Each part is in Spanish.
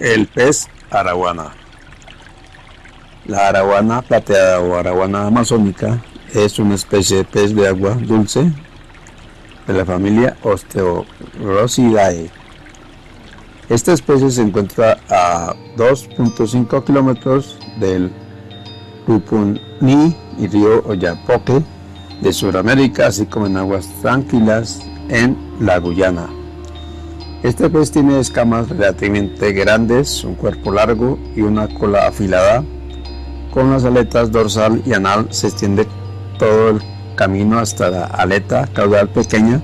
El pez araguana. La araguana plateada o araguana amazónica es una especie de pez de agua dulce de la familia Osteorosidae. Esta especie se encuentra a 2.5 kilómetros del Pupuní y río Oyapoque de Sudamérica, así como en aguas tranquilas en la Guyana. Este pez tiene escamas relativamente grandes, un cuerpo largo y una cola afilada. Con las aletas dorsal y anal se extiende todo el camino hasta la aleta caudal pequeña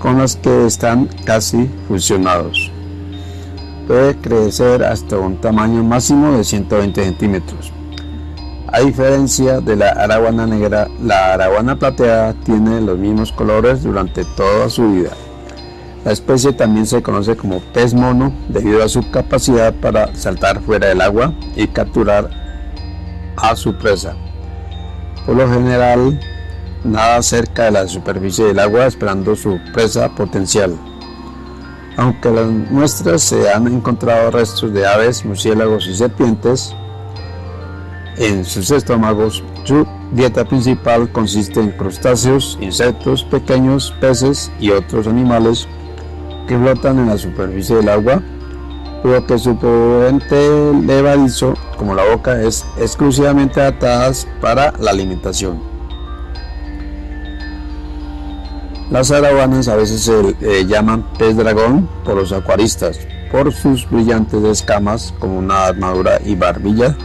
con las que están casi fusionados. Puede crecer hasta un tamaño máximo de 120 centímetros. A diferencia de la araguana negra, la araguana plateada tiene los mismos colores durante toda su vida. La especie también se conoce como pez mono debido a su capacidad para saltar fuera del agua y capturar a su presa. Por lo general, nada cerca de la superficie del agua esperando su presa potencial. Aunque las muestras se han encontrado restos de aves, murciélagos y serpientes en sus estómagos, su dieta principal consiste en crustáceos, insectos pequeños, peces y otros animales que flotan en la superficie del agua, pero que su potente levadizo, como la boca, es exclusivamente adaptadas para la alimentación. Las araguanas a veces se eh, llaman pez dragón por los acuaristas, por sus brillantes escamas como una armadura y barbilla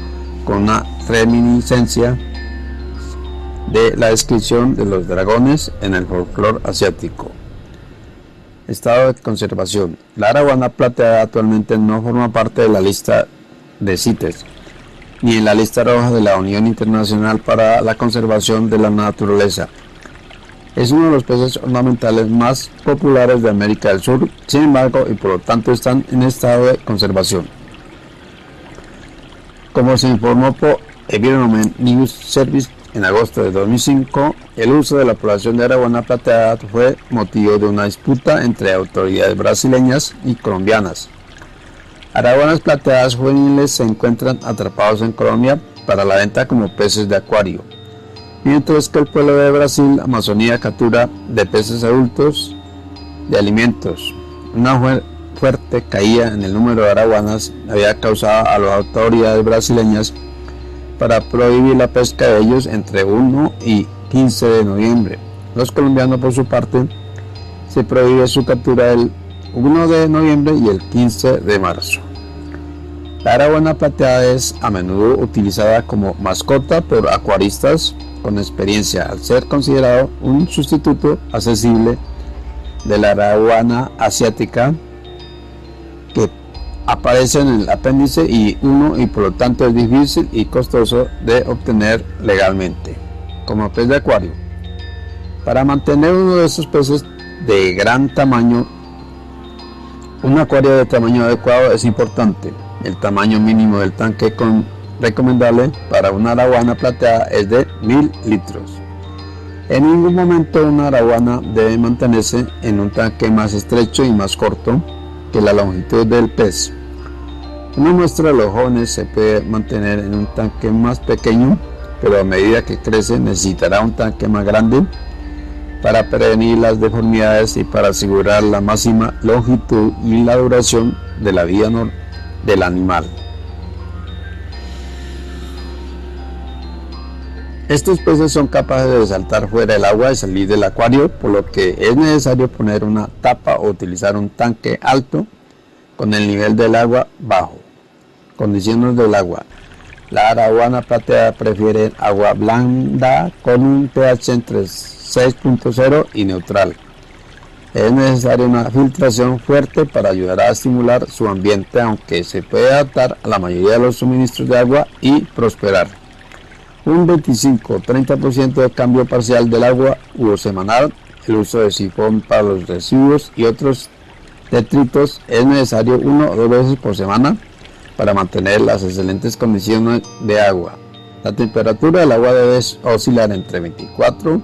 con una reminiscencia de la descripción de los dragones en el folclore asiático. Estado de conservación. La araguana plateada actualmente no forma parte de la lista de CITES, ni en la lista roja de la Unión Internacional para la Conservación de la Naturaleza. Es uno de los peces ornamentales más populares de América del Sur, sin embargo, y por lo tanto están en estado de conservación. Como se informó por Environment News Service en agosto de 2005, el uso de la población de araguana plateada fue motivo de una disputa entre autoridades brasileñas y colombianas. Araguanas plateadas juveniles se encuentran atrapados en Colombia para la venta como peces de acuario, mientras que el pueblo de Brasil, Amazonía, captura de peces adultos de alimentos. Una fuerte caída en el número de araguanas había causado a las autoridades brasileñas para prohibir la pesca de ellos entre 1 y 15 de noviembre. Los colombianos, por su parte, se prohíbe su captura el 1 de noviembre y el 15 de marzo. La araguana plateada es a menudo utilizada como mascota por acuaristas con experiencia al ser considerado un sustituto accesible de la araguana asiática aparece en el apéndice y 1 y por lo tanto es difícil y costoso de obtener legalmente, como pez de acuario. Para mantener uno de estos peces de gran tamaño, un acuario de tamaño adecuado es importante. El tamaño mínimo del tanque recomendable para una araguana plateada es de 1000 litros. En ningún momento una araguana debe mantenerse en un tanque más estrecho y más corto que la longitud del pez. Una muestra de los jóvenes se puede mantener en un tanque más pequeño, pero a medida que crece necesitará un tanque más grande para prevenir las deformidades y para asegurar la máxima longitud y la duración de la vida del animal. Estos peces son capaces de saltar fuera del agua y salir del acuario, por lo que es necesario poner una tapa o utilizar un tanque alto con el nivel del agua bajo. Condiciones del agua. La araguana plateada prefiere agua blanda con un pH entre 6.0 y neutral. Es necesaria una filtración fuerte para ayudar a estimular su ambiente, aunque se puede adaptar a la mayoría de los suministros de agua y prosperar un 25-30% de cambio parcial del agua o semanal, el uso de sifón para los residuos y otros detritos es necesario uno o dos veces por semana para mantener las excelentes condiciones de agua. La temperatura del agua debe oscilar entre 24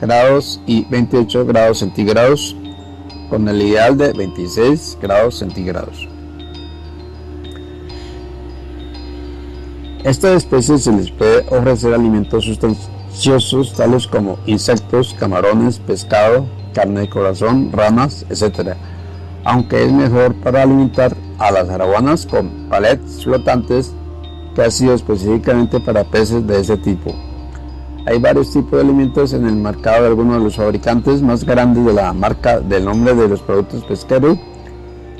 grados y 28 grados centígrados con el ideal de 26 grados centígrados. Estas especies se les puede ofrecer alimentos sustanciosos tales como insectos, camarones, pescado, carne de corazón, ramas, etc. Aunque es mejor para alimentar a las araguanas con palets flotantes que ha sido específicamente para peces de ese tipo. Hay varios tipos de alimentos en el mercado de algunos de los fabricantes más grandes de la marca del nombre de los productos pesqueros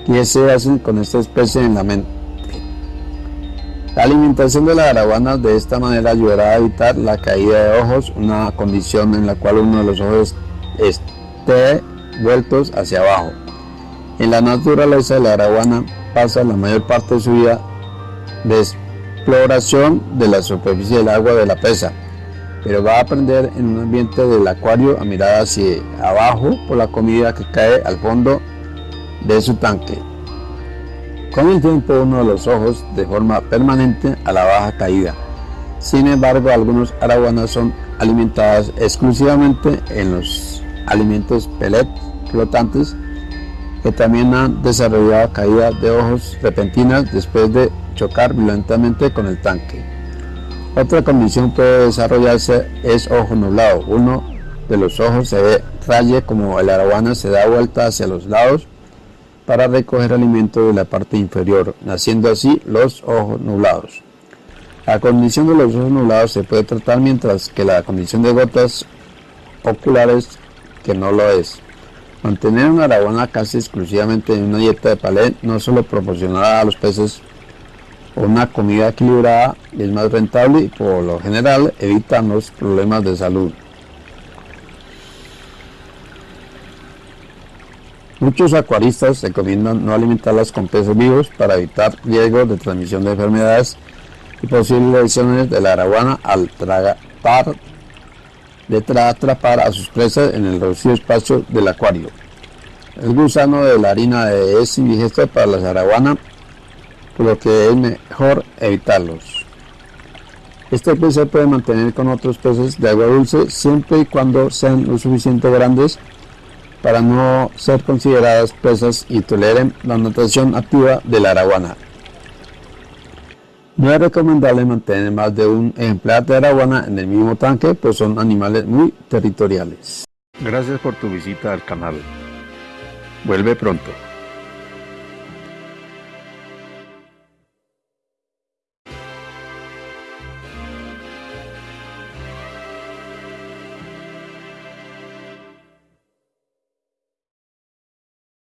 que se hacen con esta especie en la mente. La alimentación de la araguana de esta manera ayudará a evitar la caída de ojos, una condición en la cual uno de los ojos esté vueltos hacia abajo. En la naturaleza la araguana pasa la mayor parte de su vida de exploración de la superficie del agua de la presa, pero va a aprender en un ambiente del acuario a mirar hacia abajo por la comida que cae al fondo de su tanque. Con el tiempo uno de los ojos de forma permanente a la baja caída. Sin embargo, algunos araguanas son alimentadas exclusivamente en los alimentos pellet flotantes que también han desarrollado caída de ojos repentinas después de chocar violentamente con el tanque. Otra condición puede desarrollarse es ojo nublado. Uno de los ojos se ve raye como el araguana se da vuelta hacia los lados para recoger alimento de la parte inferior, naciendo así los ojos nublados. La condición de los ojos nublados se puede tratar mientras que la condición de gotas oculares que no lo es. Mantener una araguana casi exclusivamente en una dieta de palet no solo proporcionará a los peces una comida equilibrada es más rentable y por lo general evitan los problemas de salud. Muchos acuaristas recomiendan no alimentarlas con peces vivos para evitar riesgos de transmisión de enfermedades y posibles lesiones de la araguana al tratar de atrapar a sus presas en el reducido espacio del acuario. El gusano de la harina es indigesto para las araguanas, por lo que es mejor evitarlos. Este pez se puede mantener con otros peces de agua dulce siempre y cuando sean lo suficientemente grandes para no ser consideradas presas y toleren la natación activa de la araguana. No es recomendable mantener más de un ejemplar de araguana en el mismo tanque, pues son animales muy territoriales. Gracias por tu visita al canal. Vuelve pronto.